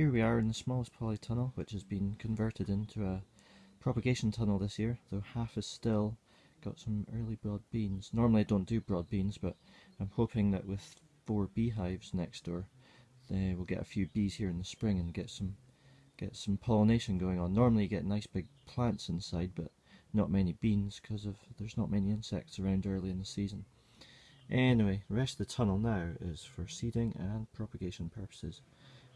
Here we are in the smallest polytunnel, which has been converted into a propagation tunnel this year, though half is still. Got some early broad beans. Normally I don't do broad beans, but I'm hoping that with four beehives next door, they will get a few bees here in the spring and get some get some pollination going on. Normally you get nice big plants inside, but not many beans because of there's not many insects around early in the season. Anyway, the rest of the tunnel now is for seeding and propagation purposes.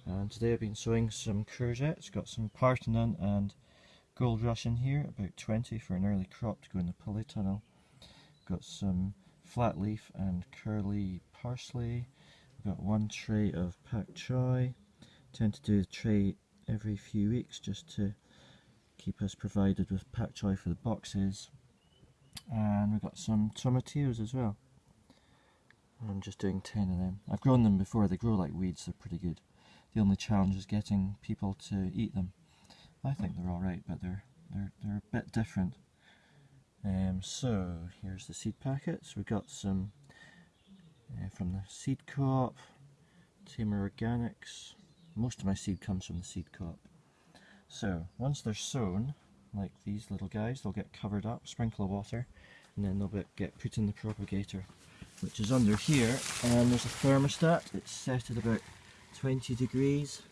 And today I've been sowing some courgettes, got some Parthenon and Gold Rush in here, about 20 for an early crop to go in the polytunnel. Got some flat leaf and curly parsley. Got one tray of pak choi. Tend to do the tray every few weeks just to keep us provided with pak choi for the boxes. And we've got some tomatillos as well. I'm just doing 10 of them. I've grown them before, they grow like weeds, they're pretty good. The only challenge is getting people to eat them. I think they're alright, but they're, they're, they're a bit different. Um, so, here's the seed packets. We've got some uh, from the Seed Co-op, Tamar Organics. Most of my seed comes from the Seed Co-op. So, once they're sown, like these little guys, they'll get covered up, sprinkle of water, and then they'll get put in the propagator which is under here and there's a thermostat it's set at about 20 degrees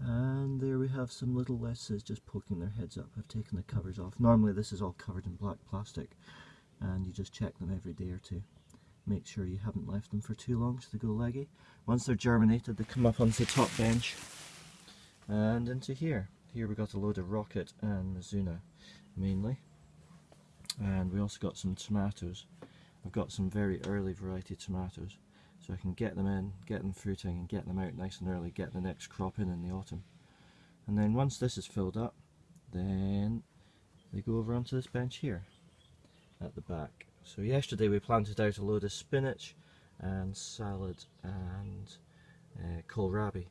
and there we have some little lettuces just poking their heads up. I've taken the covers off. Normally this is all covered in black plastic and you just check them every day or two. Make sure you haven't left them for too long so they go leggy. Once they're germinated they come up onto the top bench and into here. Here we got a load of rocket and Mizuna mainly and we also got some tomatoes I've got some very early variety tomatoes so I can get them in, get them fruiting and get them out nice and early, get the next crop in in the autumn. And then once this is filled up, then they go over onto this bench here at the back. So yesterday we planted out a load of spinach and salad and uh, kohlrabi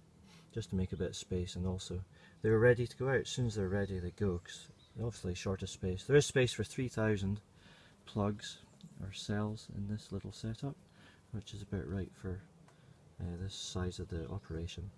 just to make a bit of space and also they were ready to go out. As soon as they're ready they go because obviously short of space. There is space for 3,000 plugs or cells in this little setup which is about right for uh, this size of the operation.